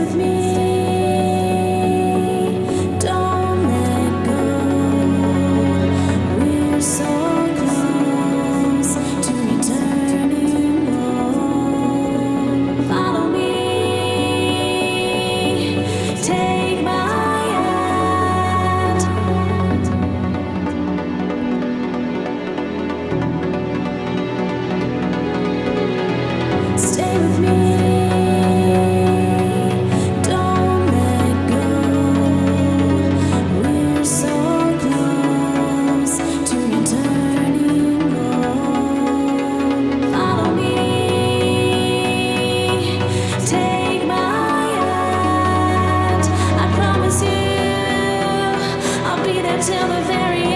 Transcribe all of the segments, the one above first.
with me. There till the very end.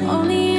only